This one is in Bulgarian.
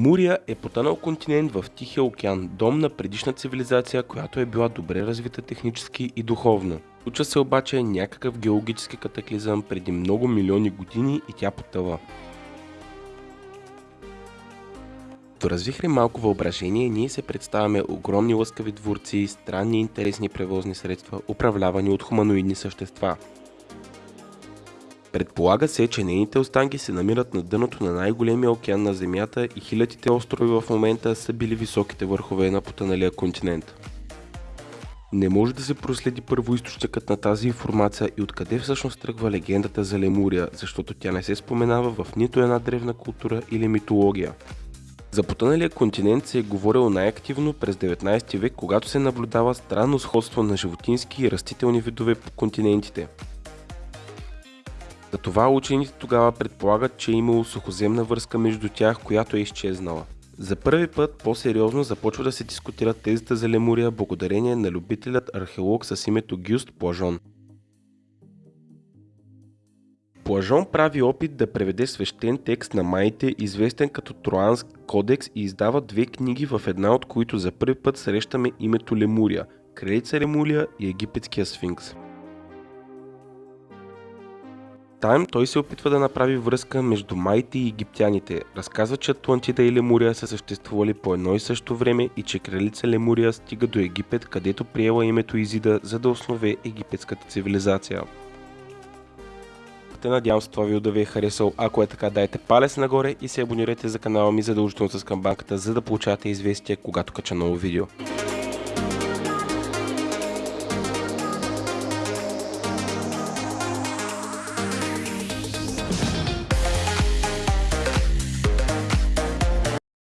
Лемурия е потънал континент в Тихия океан, дом на предишна цивилизация, която е била добре развита технически и духовно. Случва се обаче някакъв геологически катаклизъм преди много милиони години и тя потъва. Доразвихли малко въображение, ние се представяме огромни лъскави дворци, странни и интересни превозни средства, управлявани от хуманоидни същества. Предполага се, че нейните останки се намират на дъното на най-големия океан на Земята и хилядите острови в момента са били високите върхове на потъналия континент. Не може да се проследи първоисточникът на тази информация и откъде всъщност тръгва легендата за Лемурия, защото тя не се споменава в нито една древна култура или митология. За потъналия континент се е говорило най-активно през 19 век, когато се наблюдава странно сходство на животински и растителни видове по континентите. Затова учените тогава предполагат, че е имало сухоземна връзка между тях, която е изчезнала. За първи път по-сериозно започва да се дискутира тезата за Лемурия благодарение на любителят археолог с името Гюст Плажон. Плажон прави опит да преведе свещен текст на майите, известен като Троански кодекс и издава две книги, в една от които за първи път срещаме името Лемурия, кралица Лемурия и египетския сфинкс. Тайм той се опитва да направи връзка между майите и египтяните. Разказва, че Атлантида и Лемурия са съществували по едно и също време и че кралица Лемурия стига до Египет, където приела името Изида, за да основе египетската цивилизация. Надявам се това видео да ви е харесал. Ако е така, дайте палец нагоре и се абонирайте за канала ми задължително с камбанката, за да получавате известия, когато кача ново видео.